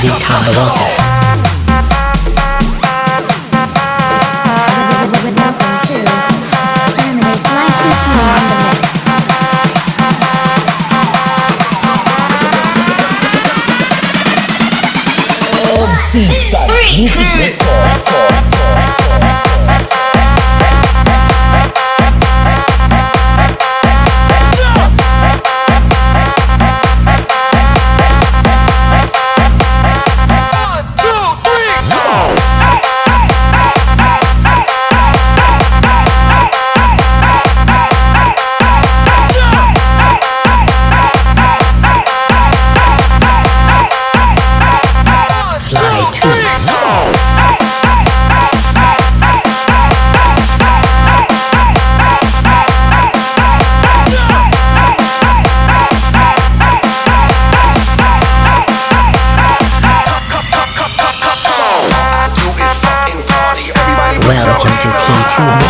Zita Walker. Welcome to Harmony Fly 22 on the mix. Seaside Music Record. T2B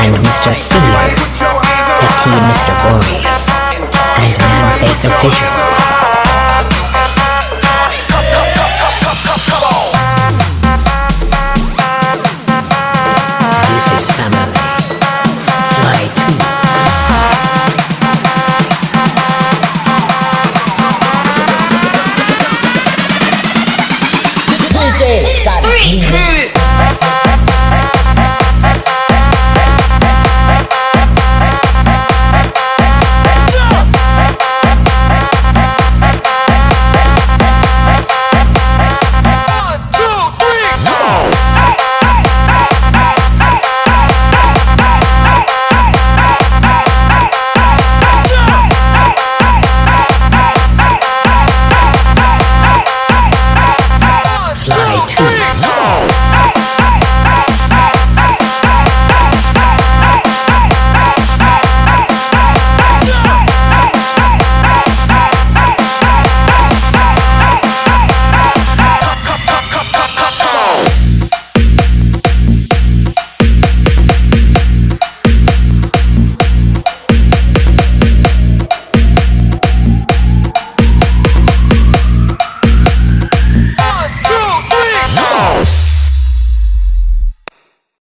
and Mr. Fear, FT Mr. Gory, and Man Faith Official. This